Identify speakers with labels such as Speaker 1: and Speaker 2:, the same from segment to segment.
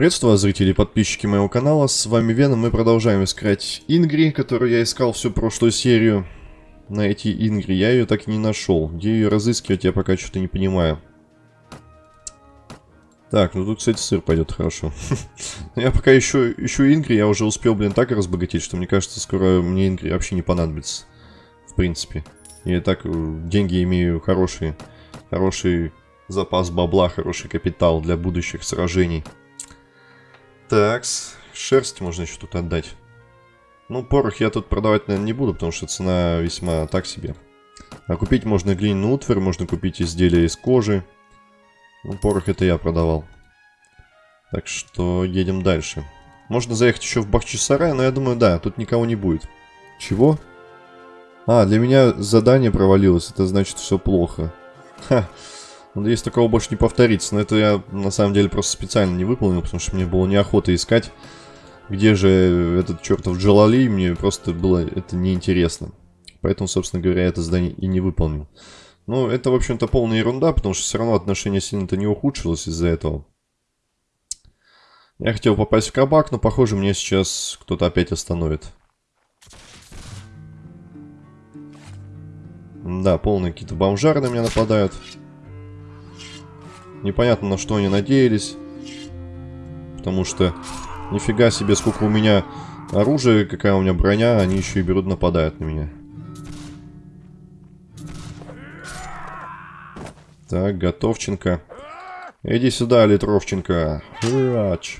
Speaker 1: Приветствую вас, зрители и подписчики моего канала, с вами Веном, мы продолжаем искать Ингри, которую я искал всю прошлую серию. Найти Ингри, я ее так и не нашел. Где ее разыскивать, я пока что-то не понимаю. Так, ну тут, кстати, сыр пойдет хорошо. я пока еще ищу Ингри, я уже успел, блин, так разбогатеть, что мне кажется, скоро мне Ингри вообще не понадобится. В принципе. Я так э, деньги имею хорошие. Хороший запас бабла, хороший капитал для будущих сражений. Такс, шерсть можно еще тут отдать. Ну, порох я тут продавать, наверное, не буду, потому что цена весьма так себе. А купить можно глиняную утварь, можно купить изделия из кожи. Ну, порох это я продавал. Так что едем дальше. Можно заехать еще в Бахчисарай, но я думаю, да, тут никого не будет. Чего? А, для меня задание провалилось, это значит все плохо. Ха, надеюсь, такого больше не повторится. Но это я, на самом деле, просто специально не выполнил, потому что мне было неохота искать, где же этот чертов Джалали, мне просто было это неинтересно. Поэтому, собственно говоря, это задание и не выполнил. Ну, это, в общем-то, полная ерунда, потому что все равно отношение сильно-то не ухудшилось из-за этого. Я хотел попасть в кабак, но, похоже, мне сейчас кто-то опять остановит. Да, полные какие-то бомжары на меня нападают. Непонятно, на что они надеялись. Потому что нифига себе, сколько у меня оружия, какая у меня броня, они еще и берут, нападают на меня. Так, Готовченко. Иди сюда, Литровченко. Рач.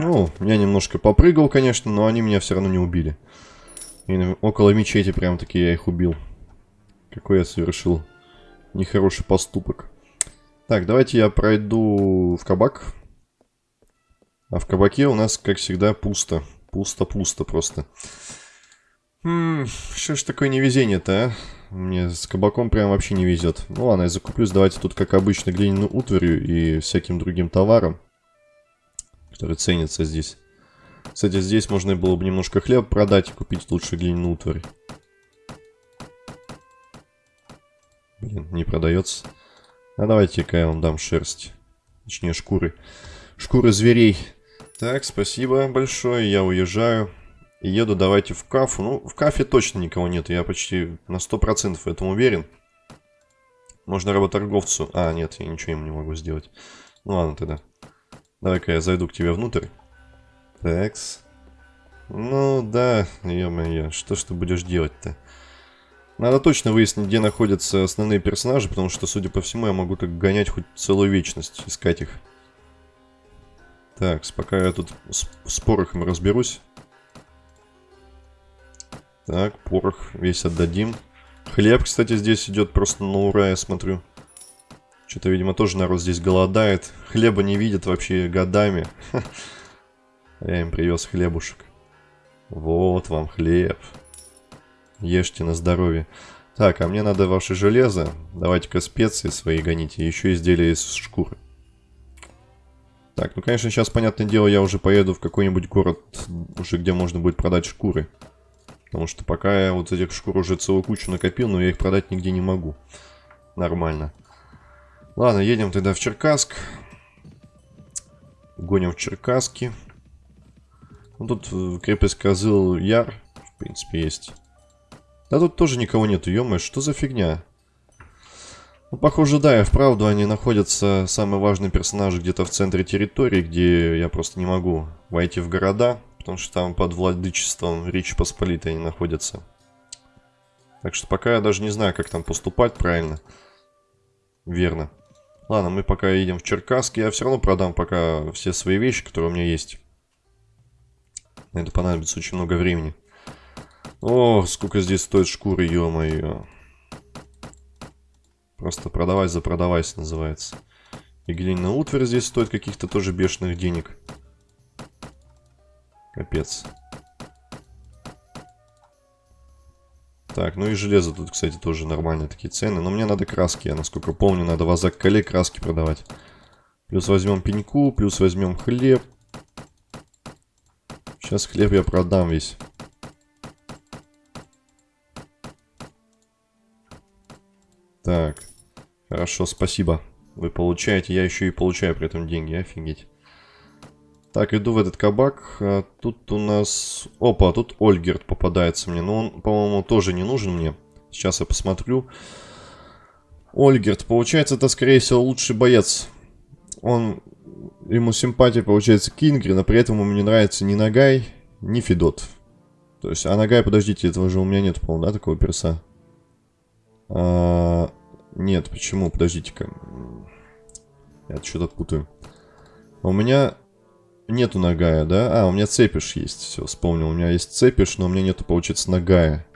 Speaker 1: Ну, я немножко попрыгал, конечно, но они меня все равно не убили. И около мечети прям таки я их убил. Какой я совершил нехороший поступок. Так, давайте я пройду в кабак. А в кабаке у нас, как всегда, пусто. Пусто-пусто просто. Хм, что ж такое невезение-то, а? Мне с кабаком прям вообще не везет. Ну ладно, я закуплюсь, давайте тут, как обычно, глиняную утварью и всяким другим товаром, который ценится здесь. Кстати, здесь можно было бы немножко хлеб продать и купить лучше глиняную утварь. Блин, не продается. А давайте-ка я вам дам шерсть. Точнее, шкуры. Шкуры зверей. Так, спасибо большое, я уезжаю. И еду давайте в кафу. Ну, в кафе точно никого нет, я почти на 100% в этом уверен. Можно работорговцу... А, нет, я ничего ему не могу сделать. Ну ладно тогда. Давай-ка я зайду к тебе внутрь. Такс. Ну да, ё-моё, что ж ты будешь делать-то? Надо точно выяснить, где находятся основные персонажи, потому что, судя по всему, я могу так гонять хоть целую вечность, искать их. Так, пока я тут с, с порохом разберусь. Так, порох весь отдадим. Хлеб, кстати, здесь идет просто на ура, я смотрю. Что-то, видимо, тоже народ здесь голодает. Хлеба не видят вообще годами. Я им привез хлебушек. Вот вам хлеб. Ешьте на здоровье. Так, а мне надо ваше железо. Давайте-ка специи свои гоните. Еще изделия из шкуры. Так, ну, конечно, сейчас, понятное дело, я уже поеду в какой-нибудь город, уже где можно будет продать шкуры. Потому что пока я вот этих шкур уже целую кучу накопил, но я их продать нигде не могу. Нормально. Ладно, едем тогда в Черкасск. Гоним в Черкасски. Ну, тут э, крепость Козыл Яр, в принципе, есть. Да тут тоже никого нету, ё что за фигня? Ну, похоже, да, и вправду они находятся, самые важные персонажи, где-то в центре территории, где я просто не могу войти в города, потому что там под владычеством Речи Посполитой они находятся. Так что пока я даже не знаю, как там поступать правильно. Верно. Ладно, мы пока едем в Черкасск. Я все равно продам пока все свои вещи, которые у меня есть. На это понадобится очень много времени. О, сколько здесь стоит шкуры, ё-моё. Просто продавай за продавайся называется. И глиняная утварь здесь стоит каких-то тоже бешеных денег. Капец. Так, ну и железо тут, кстати, тоже нормальные такие цены. Но мне надо краски, я насколько помню, надо в Азак-Кале краски продавать. Плюс возьмем пеньку, плюс возьмем хлеб. Сейчас хлеб я продам весь. Так, хорошо, спасибо. Вы получаете, я еще и получаю при этом деньги, офигеть. Так, иду в этот кабак. А тут у нас... Опа, тут Ольгерт попадается мне. Но он, по-моему, тоже не нужен мне. Сейчас я посмотрю. Ольгерт, получается, это, скорее всего, лучший боец. Он... Ему симпатия, получается, Кингри, но при этом ему не нравится ни Нагай, ни Федот. То есть, а Нагай, подождите, этого же у меня нет, по-моему, да, такого перса? А, нет, почему? Подождите-ка. Я что-то путаю. У меня нету Нагая, да? А, у меня Цепиш есть. Все, вспомнил. У меня есть Цепиш, но у меня нету, получается, Нагая.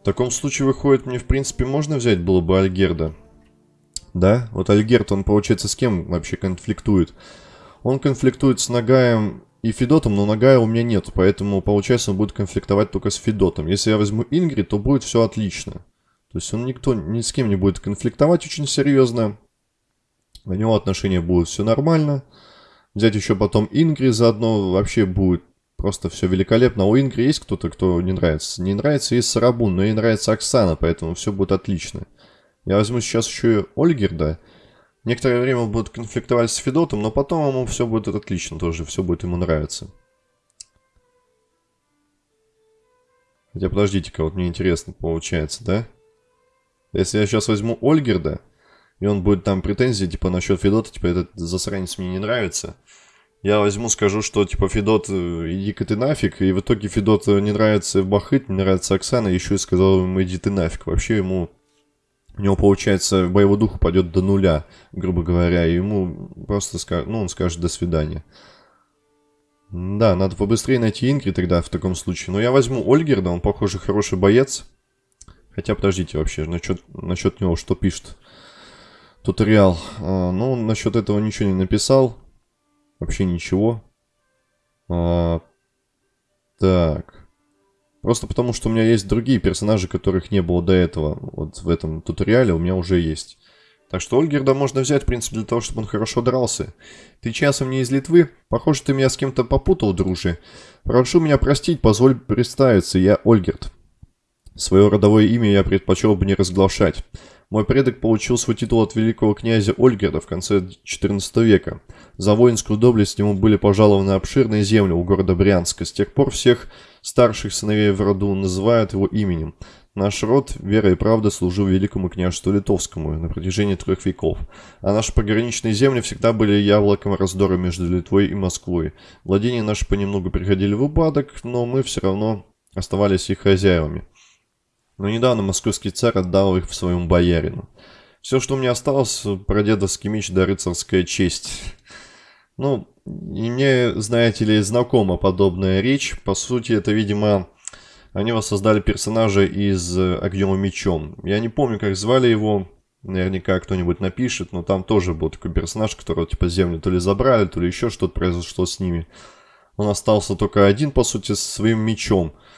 Speaker 1: В таком случае, выходит, мне, в принципе, можно взять было бы Альгерда. Да? Вот Альгерд, он, получается, с кем вообще конфликтует? Он конфликтует с Нагаем и Федотом, но Нагая у меня нет, поэтому, получается, он будет конфликтовать только с Федотом. Если я возьму Ингри, то будет все отлично. То есть он никто, ни с кем не будет конфликтовать очень серьезно. У него отношения будут все нормально. Взять еще потом Ингри заодно вообще будет просто все великолепно. А у Ингри есть кто-то, кто не нравится? Не нравится есть Сарабун, но ей нравится Оксана, поэтому все будет отлично. Я возьму сейчас еще и Ольгерда. Некоторое время он будет конфликтовать с Федотом, но потом ему все будет отлично тоже, все будет ему нравиться. Хотя подождите-ка, вот мне интересно получается, да? Если я сейчас возьму Ольгерда, и он будет там претензии, типа, насчет Федота, типа, этот засранец мне не нравится. Я возьму, скажу, что, типа, Федот, э, иди-ка ты нафиг, и в итоге Федот не нравится Бахыт, не нравится Оксана, еще и сказал ему, иди ты нафиг. Вообще ему, у него, получается, боевой дух упадет до нуля, грубо говоря, и ему просто, скажет, ну, он скажет до свидания. Да, надо побыстрее найти Инкри тогда в таком случае. Но я возьму Ольгерда, он, похоже, хороший боец. Хотя, подождите, вообще, насчет, насчет него что пишет? Туториал. А, ну, насчет этого ничего не написал. Вообще ничего. А, так. Просто потому, что у меня есть другие персонажи, которых не было до этого. Вот в этом туториале у меня уже есть. Так что Ольгерда можно взять, в принципе, для того, чтобы он хорошо дрался. Ты часом не из Литвы? Похоже, ты меня с кем-то попутал, дружи. Прошу меня простить, позволь представиться, я Ольгерд. Свое родовое имя я предпочел бы не разглашать. Мой предок получил свой титул от великого князя Ольгерда в конце XIV века. За воинскую доблесть ему были пожалованы обширные земли у города Брянска. С тех пор всех старших сыновей в роду называют его именем. Наш род, вера и правда, служил великому княжеству Литовскому на протяжении трех веков. А наши пограничные земли всегда были яблоком раздора между Литвой и Москвой. Владения наши понемногу приходили в упадок, но мы все равно оставались их хозяевами. Но недавно московский царь отдал их в своему боярину. Все, что меня осталось, прадедовский меч да рыцарская честь. Ну, и мне, знаете ли, знакома подобная речь. По сути, это, видимо, они воссоздали персонажа из «Огнем и мечом». Я не помню, как звали его, наверняка кто-нибудь напишет, но там тоже был такой персонаж, которого типа землю то ли забрали, то ли еще что-то произошло с ними. Он остался только один, по сути, с своим мечом – Э,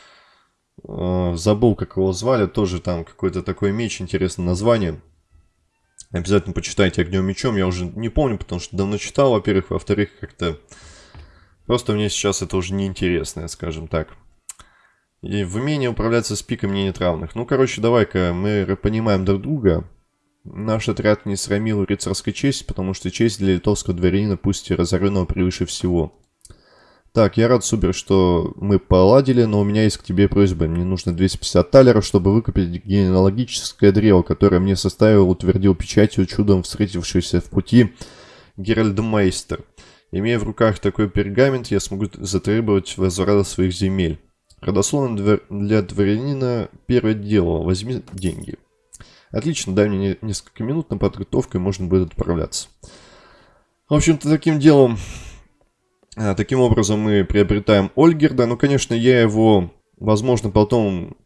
Speaker 1: забыл, как его звали. Тоже там какой-то такой меч, интересное название. Обязательно почитайте «Огнем мечом». Я уже не помню, потому что давно читал, во-первых. Во-вторых, как-то... Просто мне сейчас это уже неинтересно, скажем так. И в умении управляться с пиком мне нет равных. Ну, короче, давай-ка мы понимаем друг друга. Наш отряд не срамил рыцарской честь, потому что честь для литовского дворянина пусть и разоренного превыше всего. Так, я рад, Супер, что мы поладили, но у меня есть к тебе просьба. Мне нужно 250 талеров, чтобы выкупить генеалогическое древо, которое мне составил, утвердил печатью чудом встретившийся в пути Геральдмейстер. Имея в руках такой пергамент, я смогу затребовать возврата своих земель. Родословно для дворянина первое дело. Возьми деньги. Отлично, дай мне несколько минут на подготовку, и можно будет отправляться. В общем-то, таким делом таким образом мы приобретаем Ольгерда. Ну, конечно, я его, возможно, потом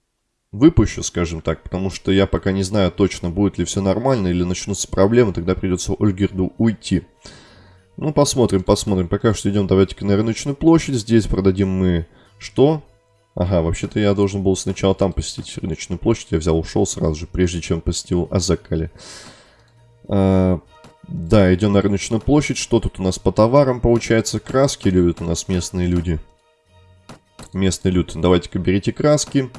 Speaker 1: выпущу, скажем так, потому что я пока не знаю точно, будет ли все нормально или начнутся проблемы, тогда придется Ольгерду уйти. Ну, посмотрим, посмотрим. Пока что идем, давайте-ка на рыночную площадь. Здесь продадим мы что? Ага, вообще-то я должен был сначала там посетить рыночную площадь. Я взял, ушел сразу же, прежде чем посетил Азакали. А, да, идем на рыночную площадь. Что тут у нас по товарам получается? Краски любят у нас местные люди. Местный люд. Давайте-ка берите краски.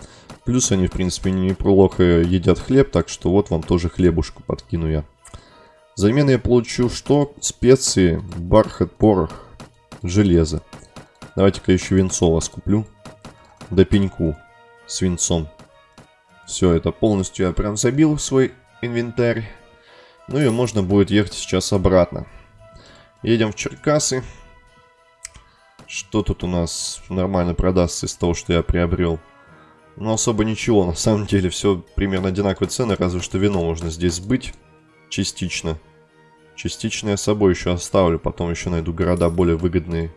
Speaker 1: Плюс они, в принципе, неплохо едят хлеб, так что вот вам тоже хлебушку подкину я. Взамен я получу что? Специи, бархат, порох, железо. Давайте-ка еще венцо вас куплю. До пеньку с венцом. Все, это полностью я прям забил в свой инвентарь. Ну и можно будет ехать сейчас обратно. Едем в Черкасы. Что тут у нас нормально продастся из того, что я приобрел? Ну, особо ничего. На самом деле все примерно одинаковые цены, разве что вино можно здесь сбыть. Частично. Частично я с собой еще оставлю, потом еще найду города более выгодные.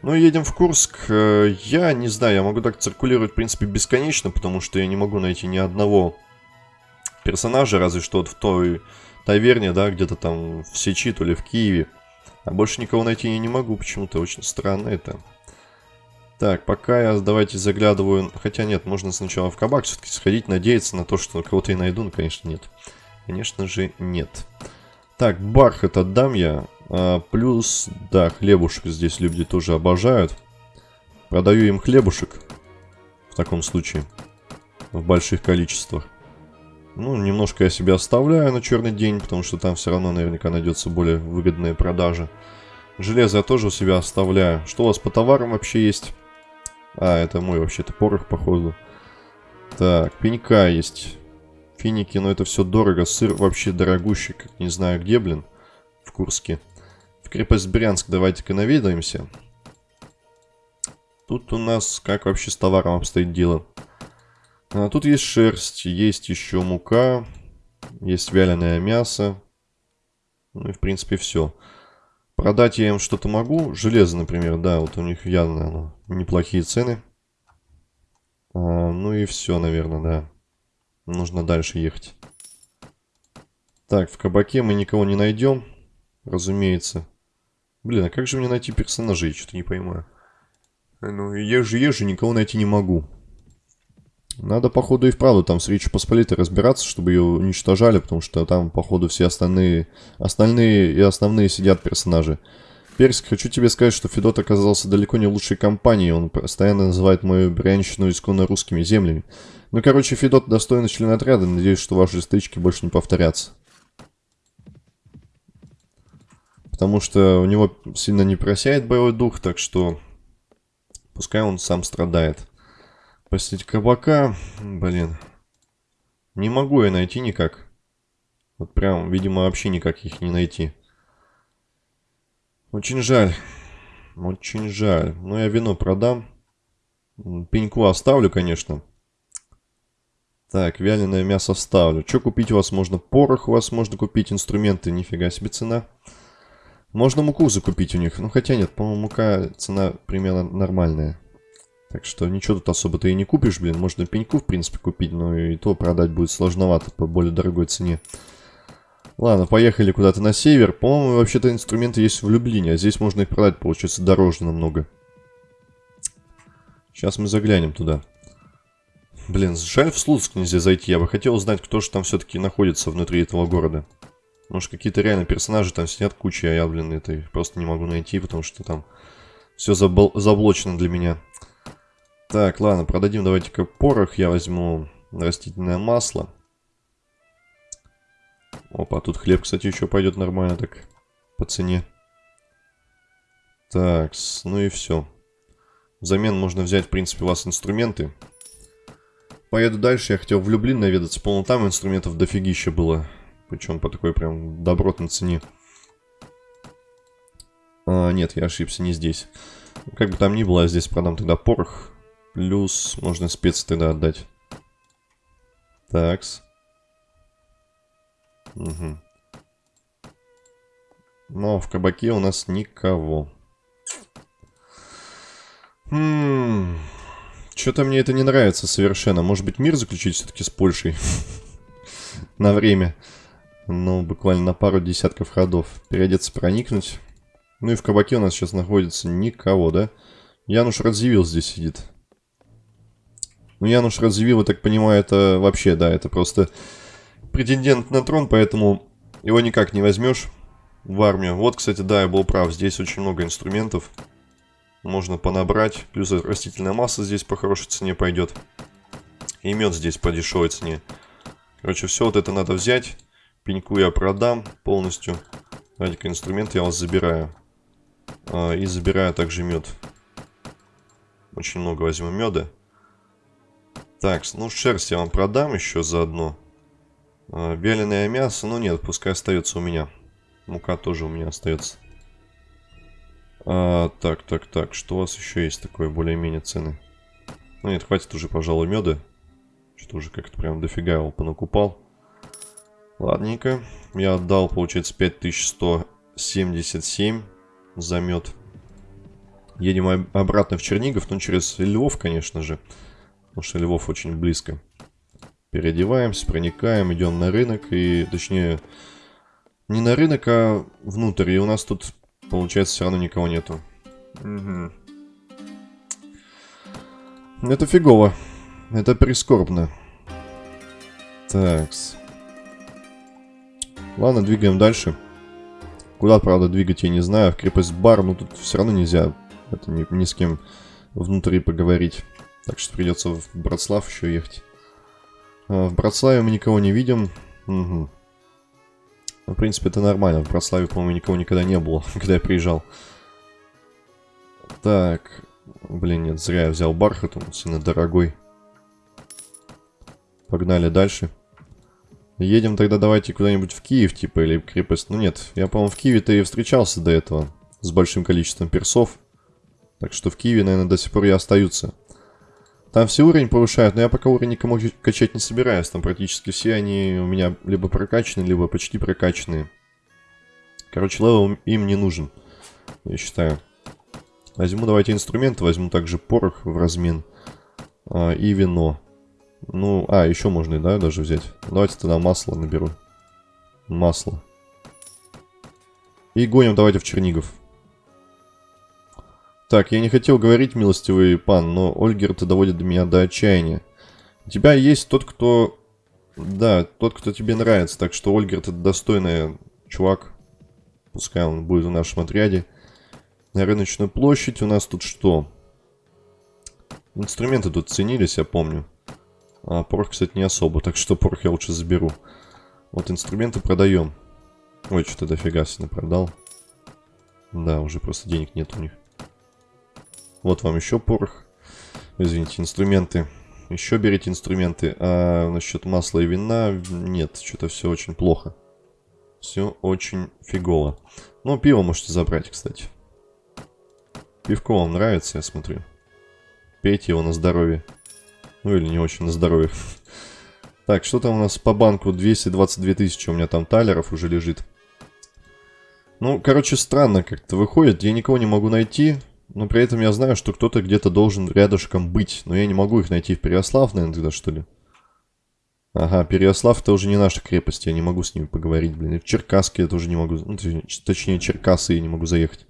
Speaker 1: Ну, едем в Курск. Э, я не знаю, я могу так циркулировать, в принципе, бесконечно, потому что я не могу найти ни одного персонажа, разве что вот в той таверне, да, где-то там в Сечи, то ли в Киеве. А больше никого найти я не могу, почему-то очень странно это. Так, пока я, давайте заглядываю... Хотя нет, можно сначала в кабак все-таки сходить, надеяться на то, что кого-то я найду, но, конечно, нет. Конечно же, нет. Так, бархат отдам я. А, плюс, да, хлебушек здесь люди тоже обожают. Продаю им хлебушек. В таком случае. В больших количествах. Ну, немножко я себе оставляю на черный день, потому что там все равно наверняка найдется более выгодная продажа. Железо я тоже у себя оставляю. Что у вас по товарам вообще есть? А, это мой вообще-то порох, походу. Так, пенька есть. Финики, но это все дорого. Сыр вообще дорогущий, как не знаю где, блин. В Курске. В крепость Брянск давайте-ка наведаемся. Тут у нас как вообще с товаром обстоит дело? А, тут есть шерсть, есть еще мука, есть вяленое мясо. Ну и в принципе все. Продать я им что-то могу. Железо, например, да, вот у них явно оно, неплохие цены. А, ну и все, наверное, да. Нужно дальше ехать. Так, в кабаке мы никого не найдем, разумеется. Блин, а как же мне найти персонажей? Что-то не понимаю. Ну, езжу, езжу, никого найти не могу. Надо, походу, и вправду там с Речью Посполитой разбираться, чтобы ее уничтожали, потому что там, походу, все остальные, остальные и основные сидят персонажи. Персик, хочу тебе сказать, что Федот оказался далеко не лучшей компанией, он постоянно называет мою брянщину исконно русскими землями. Ну, короче, Федот достойный член отряда, надеюсь, что ваши стычки больше не повторятся. Потому что у него сильно не просяет боевой дух, так что пускай он сам страдает. Посетить кабака. Блин. Не могу я найти никак. Вот прям, видимо, вообще никак их не найти. Очень жаль. Очень жаль. Но я вино продам. Пеньку оставлю, конечно. Так, вяленое мясо вставлю. Что купить у вас можно? Порох у вас можно купить, инструменты, нифига себе цена. Можно муку закупить у них. Ну, хотя нет, по-моему, мука цена примерно нормальная. Так что ничего тут особо ты и не купишь, блин. Можно пеньку, в принципе, купить, но и то продать будет сложновато по более дорогой цене. Ладно, поехали куда-то на север. По-моему, вообще-то инструменты есть в Люблине, а здесь можно их продать, получается, дороже намного. Сейчас мы заглянем туда. Блин, жаль в Слуцк нельзя зайти. Я бы хотел узнать, кто же там все-таки находится внутри этого города. Может, какие-то реально персонажи там сидят куча, а я, блин, это просто не могу найти, потому что там все заблочено для меня. Так, ладно, продадим давайте-ка порох. Я возьму растительное масло. Опа, тут хлеб, кстати, еще пойдет нормально так по цене. Так, ну и все. Взамен можно взять, в принципе, у вас инструменты. Поеду дальше. Я хотел в Люблин наведаться. По-моему, там инструментов дофигища было. Причем по такой прям добротной цене. А, нет, я ошибся, не здесь. Как бы там ни было, я здесь продам тогда порох. Плюс можно специи тогда отдать. Такс. Угу. Но в кабаке у нас никого. Хм. Что-то мне это не нравится совершенно. Может быть, мир заключить все-таки с Польшей? На время. Ну, буквально на пару десятков ходов. Переодеться, проникнуть. Ну и в кабаке у нас сейчас находится никого, да? Януш Радзивилл здесь сидит. Ну, Януш Радзивилл, я так понимаю, это вообще, да, это просто претендент на трон, поэтому его никак не возьмешь в армию. Вот, кстати, да, я был прав, здесь очень много инструментов. Можно понабрать, плюс растительная масса здесь по хорошей цене пойдет. И мед здесь по дешевой цене. Короче, все вот это надо взять. Пеньку я продам полностью. Давайте-ка инструмент я вас забираю. А, и забираю также мед. Очень много возьму меда. Так, ну шерсть я вам продам еще заодно. А, Беленое мясо, ну нет, пускай остается у меня. Мука тоже у меня остается. А, так, так, так, что у вас еще есть такое более-менее цены? Ну нет, хватит уже, пожалуй, меда. Что-то уже как-то прям дофига его понакупал. Ладненько. Я отдал, получается, 5177 за мед. Едем обратно в Чернигов, ну через Львов, конечно же. Потому что Львов очень близко. Переодеваемся, проникаем, идем на рынок и, точнее, не на рынок, а внутрь. И у нас тут, получается, все равно никого нету. Угу. Это фигово. Это прискорбно. Такс. Ладно, двигаем дальше. Куда, правда, двигать, я не знаю. В крепость бар, но тут все равно нельзя это ни, ни с кем внутри поговорить. Так что придется в Братслав еще ехать. А, в Братславе мы никого не видим. Угу. В принципе, это нормально. В Братславе, по-моему, никого никогда не было, когда я приезжал. Так. Блин, нет, зря я взял бархат, он сильно дорогой. Погнали дальше. Едем тогда давайте куда-нибудь в Киев, типа, или в крепость. Ну нет, я, по-моему, в Киеве-то и встречался до этого. С большим количеством персов. Так что в Киеве, наверное, до сих пор и остаются. Там все уровень повышают, но я пока уровень никому качать не собираюсь. Там практически все они у меня либо прокачаны, либо почти прокачанные. Короче, level им не нужен, я считаю. Возьму давайте инструменты, возьму также порох в размен. А, и вино. Ну, а, еще можно, да, даже взять. Давайте тогда масло наберу. Масло. И гоним давайте в Чернигов. Так, я не хотел говорить, милостивый пан, но Ольгер-то доводит меня до отчаяния. У тебя есть тот, кто... Да, тот, кто тебе нравится. Так что Ольгер это достойный чувак. Пускай он будет в нашем отряде. На рыночную площадь у нас тут что? Инструменты тут ценились, я помню. А порох, кстати, не особо, так что порох я лучше заберу. Вот инструменты продаем. Ой, что-то дофига себе продал. Да, уже просто денег нет у них. Вот вам еще порох. Извините, инструменты. Еще берите инструменты. А насчет масла и вина нет, что-то все очень плохо. Все очень фигово. Ну, пиво можете забрать, кстати. Пивко вам нравится, я смотрю. Пейте его на здоровье. Ну или не очень на здоровье. Так, что там у нас по банку? 222 тысячи у меня там талеров уже лежит. Ну, короче, странно как-то выходит. Я никого не могу найти. Но при этом я знаю, что кто-то где-то должен рядышком быть. Но я не могу их найти в Переослав, наверное, тогда, что ли? Ага, Переослав это уже не наша крепость. Я не могу с ними поговорить, блин. И в Черкасске я тоже не могу... Ну, точнее, Черкасы я не могу заехать.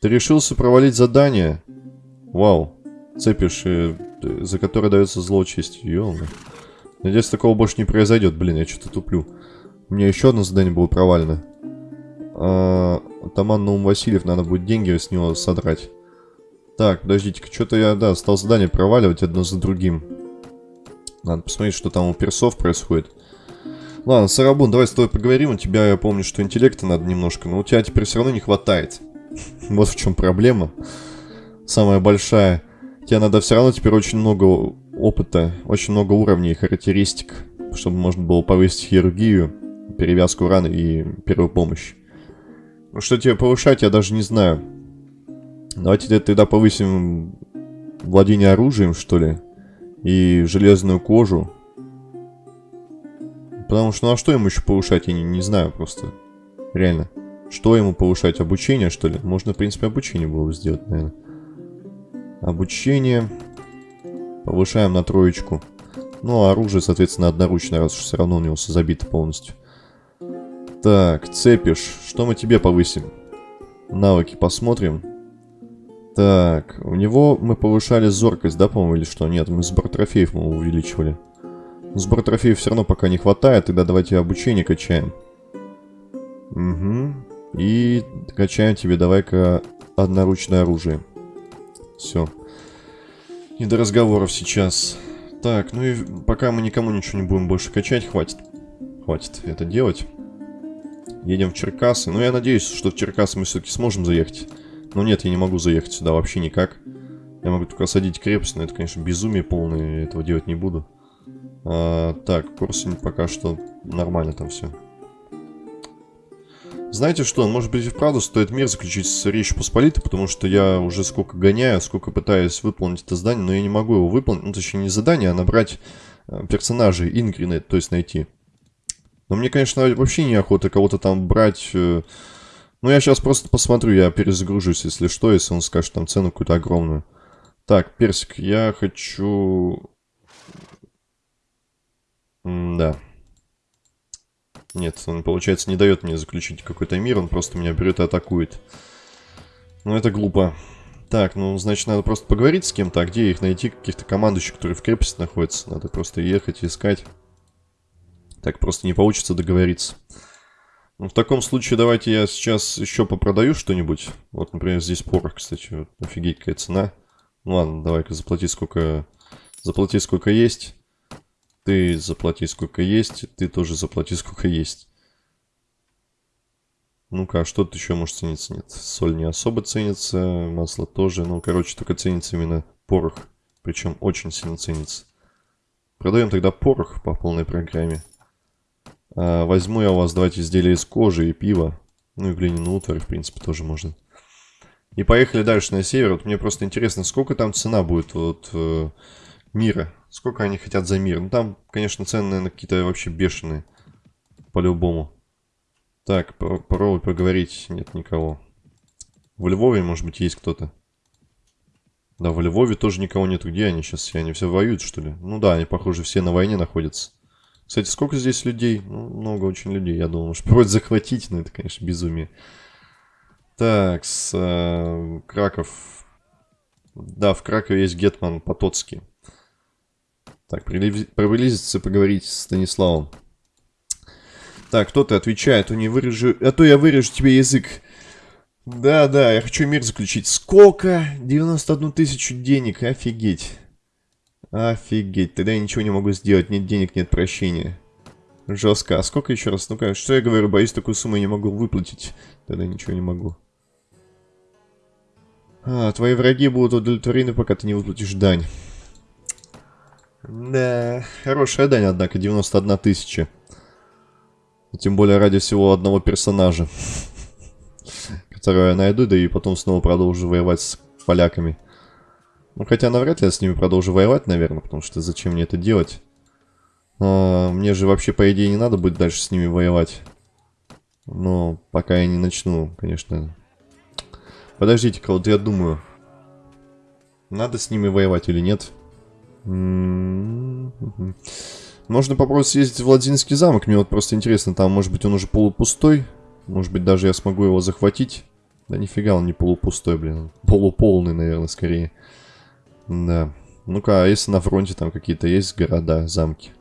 Speaker 1: Ты решился провалить задание? Вау. Цепишь, э, за которое дается злоучесть. Ёлка. Надеюсь, такого больше не произойдет. Блин, я что-то туплю. У меня еще одно задание было провалено. А, Атаман Наум Васильев, надо будет деньги с него содрать. Так, подождите-ка, что-то я, да, стал задание проваливать одно за другим. Надо посмотреть, что там у персов происходит. Ладно, Сарабун, давай с тобой поговорим. У тебя, я помню, что интеллекта надо немножко, но у тебя теперь все равно не хватает. вот в чем проблема. Самая большая. Тебе надо все равно теперь очень много опыта, очень много уровней, характеристик, чтобы можно было повысить хирургию, перевязку раны и первую помощь. Что тебе повышать, я даже не знаю. Давайте тогда повысим владение оружием, что ли, и железную кожу. Потому что, ну а что ему еще повышать, я не, не знаю просто. Реально. Что ему повышать? Обучение, что ли? Можно, в принципе, обучение было бы сделать, наверное. Обучение. Повышаем на троечку. Ну, а оружие, соответственно, одноручное, раз уж все равно у него все забито полностью. Так, цепишь. Что мы тебе повысим? Навыки посмотрим. Так, у него мы повышали зоркость, да, по-моему, или что? Нет, мы сбор трофеев мы увеличивали. Сбор трофеев все равно пока не хватает, тогда давайте обучение качаем. Угу. И качаем тебе, давай-ка, одноручное оружие. Все. Не до разговоров сейчас. Так, ну и пока мы никому ничего не будем больше качать, хватит. Хватит это делать. Едем в Черкасы. Ну, я надеюсь, что в Черкасы мы все-таки сможем заехать. Но нет, я не могу заехать сюда вообще никак. Я могу только осадить крепость, но это, конечно, безумие полное, я этого делать не буду. А, так, Корсунь пока что нормально там все. Знаете что, может быть и вправду стоит мир заключить с Речью Посполитой, потому что я уже сколько гоняю, сколько пытаюсь выполнить это задание, но я не могу его выполнить, ну точнее не задание, а набрать э, персонажей Ингринет, то есть найти. Но мне, конечно, вообще неохота кого-то там брать... Э, ну, я сейчас просто посмотрю, я перезагружусь, если что, если он скажет там цену какую-то огромную. Так, Персик, я хочу... М да. Нет, он, получается, не дает мне заключить какой-то мир, он просто меня берет и атакует. Ну, это глупо. Так, ну, значит, надо просто поговорить с кем-то, а где их найти, каких-то командующих, которые в крепости находятся. Надо просто ехать, искать. Так просто не получится договориться. Ну, в таком случае давайте я сейчас еще попродаю что-нибудь. Вот, например, здесь порох, кстати. Офигеть, какая цена. Ну ладно, давай-ка заплати сколько... Заплати сколько есть. Ты заплати сколько есть, ты тоже заплати сколько есть. Ну-ка, а что тут еще может цениться? Нет, соль не особо ценится, масло тоже. Ну, короче, только ценится именно порох. Причем очень сильно ценится. Продаем тогда порох по полной программе. А, возьму я у вас, давайте, изделия из кожи и пива. Ну и глиняный утварь, в принципе, тоже можно. И поехали дальше на север. Вот мне просто интересно, сколько там цена будет вот э, мира Сколько они хотят за мир? Ну, там, конечно, цены, наверное, какие-то вообще бешеные. По-любому. Так, попробуй поговорить. Нет никого. В Львове, может быть, есть кто-то. Да, в Львове тоже никого нету. Где они сейчас? Они все воюют, что ли? Ну да, они, похоже, все на войне находятся. Кстати, сколько здесь людей? Ну, много очень людей. Я думал, может, просто захватить, но это, конечно, безумие. Так, с э, Краков. Да, в Кракове есть Гетман Потоцкий. Так, приблизиться поговорить с Станиславом. Так, кто-то отвечает, а, не вырежу... а то я вырежу тебе язык. Да, да, я хочу мир заключить. Сколько? 91 тысячу денег, офигеть. Офигеть, тогда я ничего не могу сделать, нет денег, нет прощения. Жестко. А сколько еще раз? Ну-ка, что я говорю, боюсь, такую сумму я не могу выплатить. Тогда ничего не могу. А, твои враги будут удовлетворены, пока ты не выплатишь дань. Да, хорошая дань, однако, 91 тысяча. Тем более ради всего одного персонажа. Которого я найду, да и потом снова продолжу воевать с поляками. Ну, хотя навряд ли я с ними продолжу воевать, наверное, потому что зачем мне это делать? А, мне же вообще, по идее, не надо будет дальше с ними воевать. Но пока я не начну, конечно. Подождите-ка, вот я думаю. Надо с ними воевать или нет? Нет. Можно попробовать съездить в Владимирский замок. Мне вот просто интересно, там, может быть, он уже полупустой. Может быть, даже я смогу его захватить. Да нифига, он не полупустой, блин. Полуполный, наверное, скорее. Да. Ну-ка, а если на фронте там какие-то есть города, замки?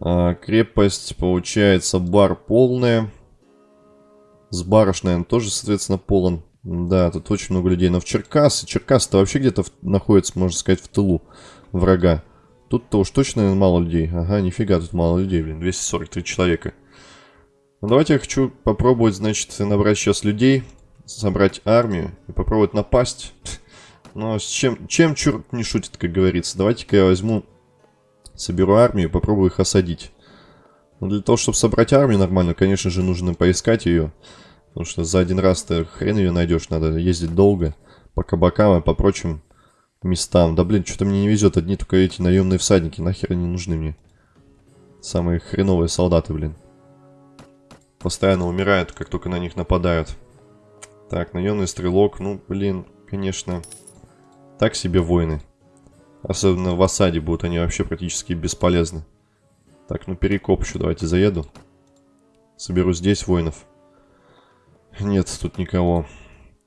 Speaker 1: А, крепость, получается, бар полная. С барыш, наверное, тоже, соответственно, полон. Да, тут очень много людей. Но в Черкасы, Черкас-то вообще где-то находится, можно сказать, в тылу врага. Тут-то уж точно мало людей. Ага, нифига, тут мало людей, блин. 243 человека. Ну, давайте я хочу попробовать, значит, набрать сейчас людей, собрать армию и попробовать напасть. Но с чем, чем черт не шутит, как говорится. Давайте-ка я возьму, соберу армию и попробую их осадить. Но для того, чтобы собрать армию нормально, конечно же, нужно поискать ее. Потому что за один раз ты хрен ее найдешь, надо ездить долго. По кабакам и по прочим местам. Да блин, что-то мне не везет. Одни только эти наемные всадники, нахер они нужны мне. Самые хреновые солдаты, блин. Постоянно умирают, как только на них нападают. Так, наемный стрелок, ну, блин, конечно, так себе воины. Особенно в осаде будут они вообще практически бесполезны. Так, ну перекоп еще давайте заеду. Соберу здесь воинов. Нет, тут никого.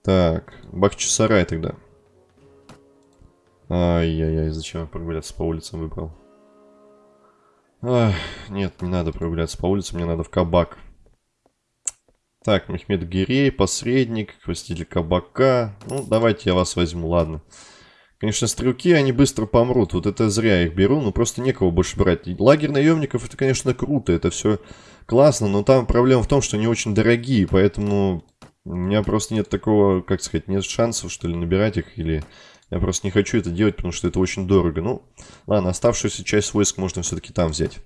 Speaker 1: Так, Бахчисарай тогда. Ай-яй-яй, зачем я прогуляться по улицам выбрал? Ах, нет, не надо прогуляться по улицам, мне надо в кабак. Так, Мехмед Гирей, посредник, властитель кабака. Ну, давайте я вас возьму, ладно. Конечно, стрелки, они быстро помрут. Вот это зря их беру, ну просто некого больше брать. Лагерь наемников, это, конечно, круто, это все классно, но там проблема в том, что они очень дорогие, поэтому у меня просто нет такого, как сказать, нет шансов, что ли, набирать их, или я просто не хочу это делать, потому что это очень дорого. Ну, ладно, оставшуюся часть войск можно все-таки там взять.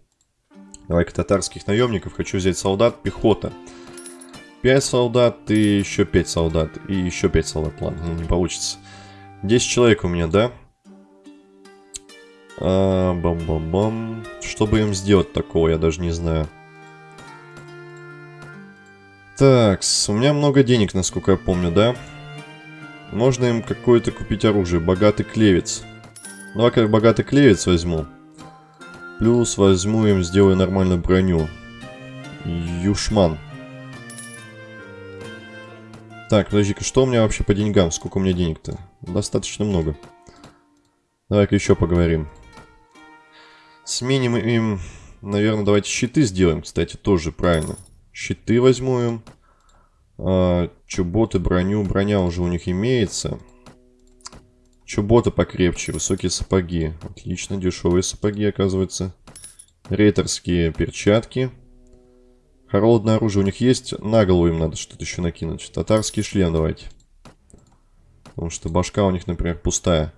Speaker 1: Давай-ка татарских наемников, хочу взять солдат, пехота. 5 солдат и еще 5 солдат. И еще 5 солдат, ладно, ну, не получится. 10 человек у меня, да? А, бам-бам-бам. Что бы им сделать такого, я даже не знаю. Так, у меня много денег, насколько я помню, да? Можно им какое-то купить оружие. Богатый клевец. Давай-ка богатый клевец возьму. Плюс возьму им, сделаю нормальную броню. Юшман. Так, подожди-ка, что у меня вообще по деньгам? Сколько у меня денег-то? Достаточно много. Давай-ка еще поговорим. Сменим им, наверное, давайте щиты сделаем, кстати, тоже правильно. Щиты возьму им. А, чуботы, броню. Броня уже у них имеется. Чуботы покрепче, высокие сапоги. Отлично, дешевые сапоги, оказывается. Рейтерские перчатки. Холодное оружие у них есть. На голову им надо что-то еще накинуть. Татарский шлем давайте. Потому что башка у них, например, пустая.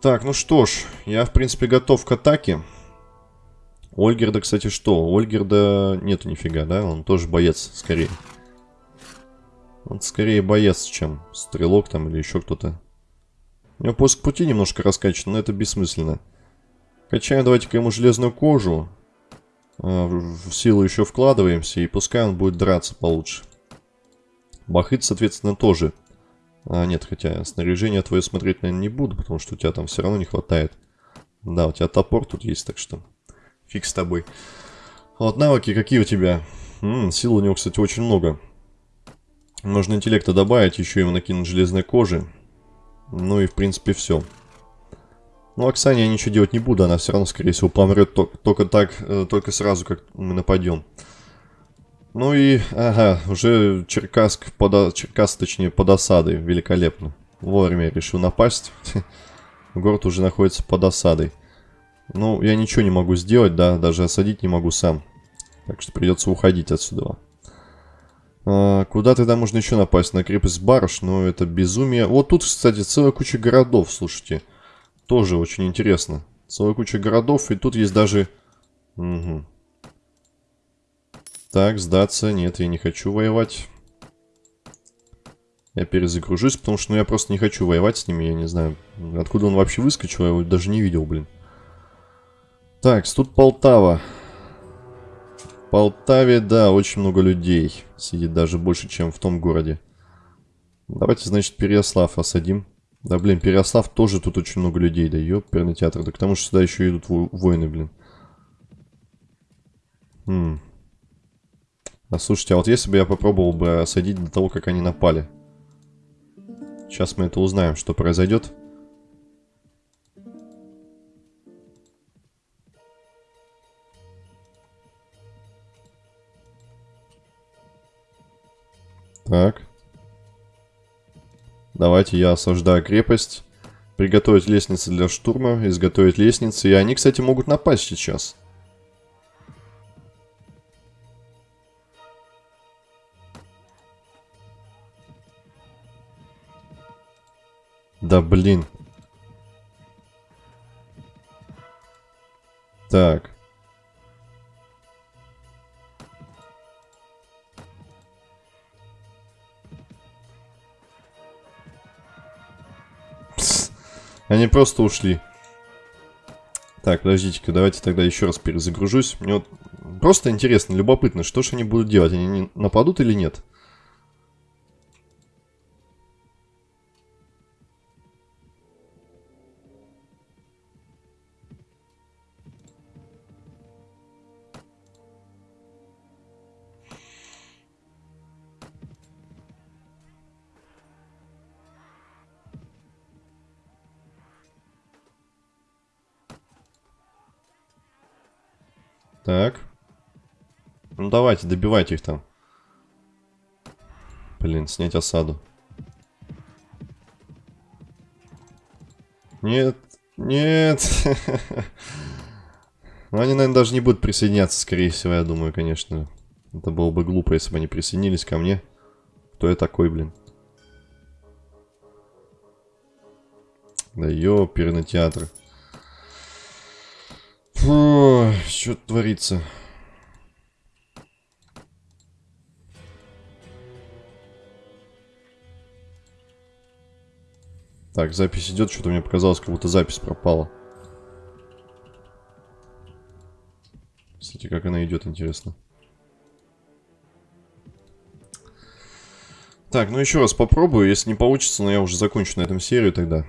Speaker 1: Так, ну что ж, я, в принципе, готов к атаке. Ольгерда, кстати, что? Ольгерда нету нифига, да? Он тоже боец, скорее. Он скорее боец, чем стрелок там или еще кто-то. У него поиск пути немножко раскачан, но это бессмысленно. Качаем давайте-ка ему железную кожу. А, в силу еще вкладываемся, и пускай он будет драться получше. Бахыт, соответственно, тоже. А, нет, хотя снаряжение твое смотреть, наверное, не буду, потому что у тебя там все равно не хватает. Да, у тебя топор тут есть, так что фиг с тобой. Вот навыки какие у тебя? М -м, сил у него, кстати, очень много. Можно интеллекта добавить, еще ему накинуть железной кожи. Ну и, в принципе, все. Ну, Оксане я ничего делать не буду, она все равно, скорее всего, помрет только, так, э, только сразу, как мы нападем. Ну и, ага, уже Черкасск, под, Черкас, точнее, под осадой, великолепно. Вовремя решил напасть. Город уже находится под осадой. Ну, я ничего не могу сделать, да, даже осадить не могу сам. Так что придется уходить отсюда. А, куда тогда можно еще напасть? На крепость Барыш, но это безумие. Вот тут, кстати, целая куча городов, слушайте. Тоже очень интересно. Целая куча городов, и тут есть даже... Угу. Так, сдаться. Нет, я не хочу воевать. Я перезагружусь, потому что ну, я просто не хочу воевать с ними. Я не знаю, откуда он вообще выскочил, я его даже не видел, блин. Так, тут Полтава. В Полтаве, да, очень много людей. Сидит даже больше, чем в том городе. Давайте, значит, Переяслав осадим. Да, блин, Переяслав тоже тут очень много людей, да, ёперный театр. Да к тому же сюда еще идут воины, блин. Хм. А слушайте, а вот если бы я попробовал бы осадить до того, как они напали. Сейчас мы это узнаем, что произойдет. Так. Давайте я осаждаю крепость. Приготовить лестницы для штурма, изготовить лестницы. И они, кстати, могут напасть сейчас. Да блин. Так. Они просто ушли. Так, подождите-ка, давайте тогда еще раз перезагружусь. Мне вот просто интересно, любопытно, что же они будут делать? Они нападут или нет? Так. Ну давайте, добивайте их там. Блин, снять осаду. Нет, нет. Ну, они, наверное, даже не будут присоединяться, скорее всего, я думаю, конечно. Это было бы глупо, если бы они присоединились ко мне. Кто я такой, блин? Да ёперный театр. Фу, что творится? Так, запись идет, что-то мне показалось, как будто запись пропала. Кстати, как она идет, интересно. Так, ну еще раз попробую. Если не получится, но я уже закончу на этом серию тогда.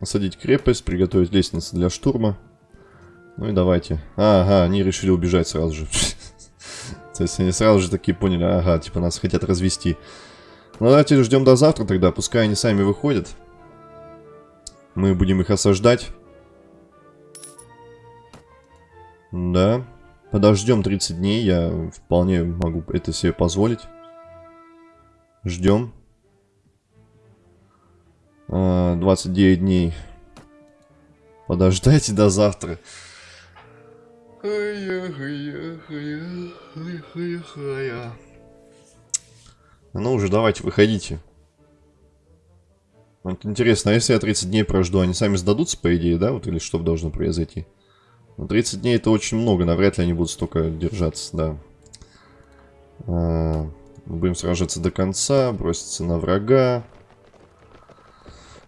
Speaker 1: Осадить крепость, приготовить лестницу для штурма. Ну и давайте. Ага, они решили убежать сразу же. То есть они сразу же такие поняли, ага, типа нас хотят развести. Ну давайте ждем до завтра тогда, пускай они сами выходят. Мы будем их осаждать. Да. Подождем 30 дней, я вполне могу это себе позволить. Ждем. 29 а, дней. Подождайте до завтра. Ну уже давайте, выходите. Вот интересно, а если я 30 дней прожду, они сами сдадутся, по идее, да? Вот или что должно произойти? Но 30 дней это очень много, навряд ли они будут столько держаться, да. А, будем сражаться до конца, броситься на врага.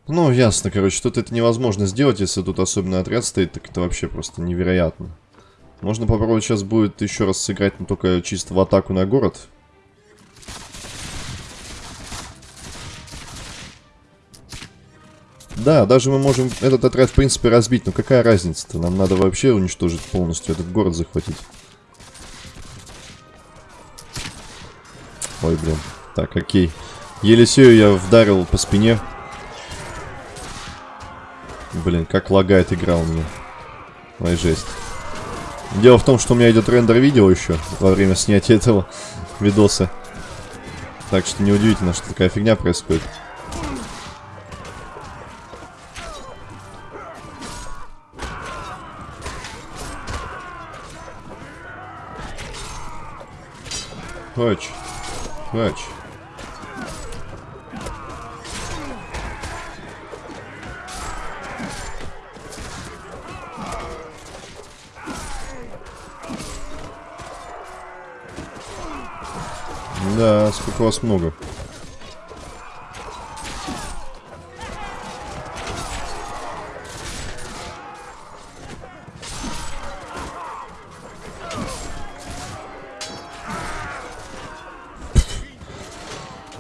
Speaker 1: Ну, ясно, короче, тут это невозможно сделать, если тут особенно отряд стоит, так это вообще просто невероятно. Можно попробовать сейчас будет еще раз сыграть, но только чисто в атаку на город. Да, даже мы можем этот отряд, в принципе, разбить. Но какая разница-то? Нам надо вообще уничтожить полностью этот город, захватить. Ой, блин. Так, окей. Елисею я вдарил по спине. Блин, как лагает игра у меня. Ой, жесть. Дело в том, что у меня идет рендер видео еще во время снятия этого видоса. Так что неудивительно, что такая фигня происходит. Хоч. Хоч. Да, сколько вас много.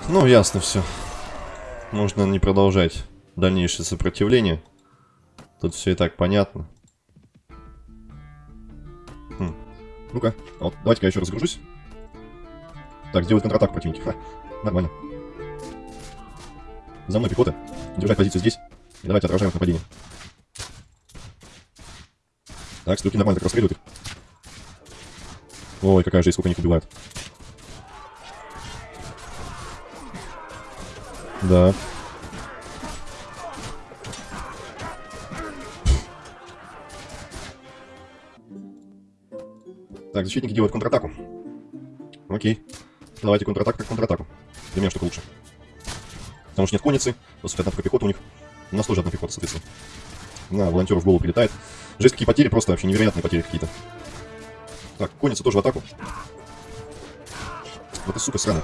Speaker 1: Ну, ясно все. Можно не продолжать дальнейшее сопротивление. Тут все и так понятно. Хм. Ну-ка, вот, давайте-ка я еще разгружусь. Так, сделают контратаку противники. Ха, нормально. За мной пехота. Держать позицию здесь. И давайте отражаем их нападение. Так, стрелки нормально так расстреливают их. Ой, какая жизнь, сколько них убивают. Да. Так, защитники делают контратаку. Окей. Давайте контратаку как контратаку. Для меня что-то лучше. Потому что нет конницы, одна только пехота у них. У нас тоже одна пехота, соответственно. На, волонтеру в голову прилетает. Жесть, какие потери, просто вообще невероятные потери какие-то. Так, конница тоже в атаку. Вот и сука сраная.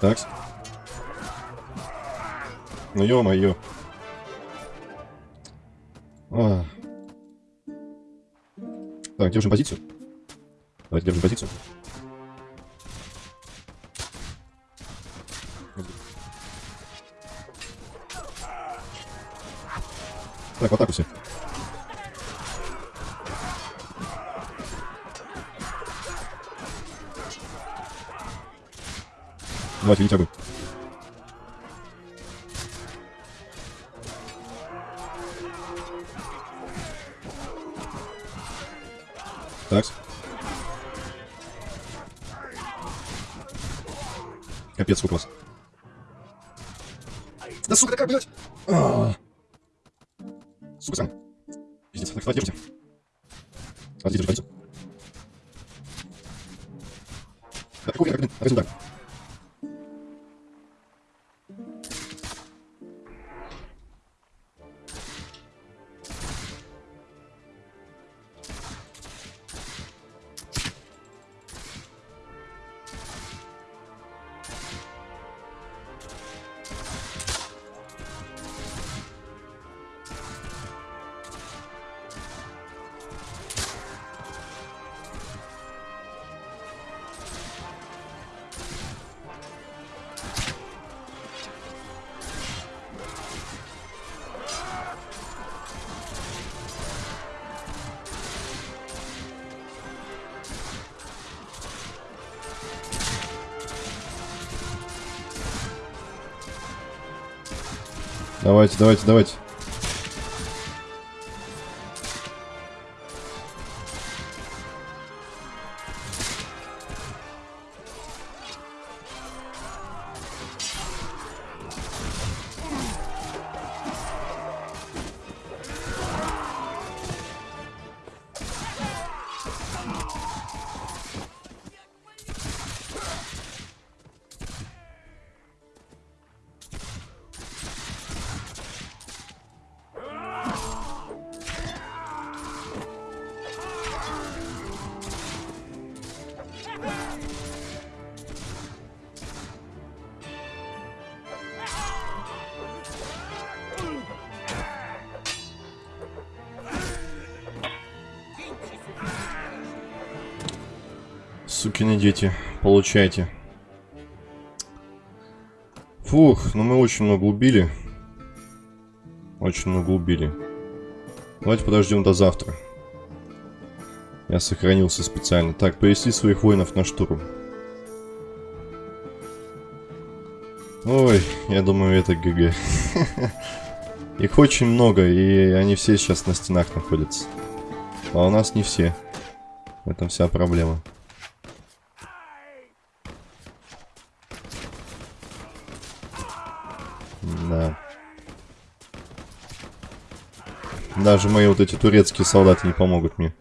Speaker 1: Так. Ну ё-моё. А. Так, держим позицию. Давайте держим позицию. Так, в атаку все. Давайте, видите огонь. Давайте, давайте, давайте. Сукины дети, получайте. Фух, ну мы очень много убили. Очень много убили. Давайте подождем до завтра. Я сохранился специально. Так, повести своих воинов на штурм. Ой, я думаю, это ГГ. Их очень много, и они все сейчас на стенах находятся. А у нас не все. В этом вся проблема. Да. Даже мои вот эти турецкие солдаты не помогут мне.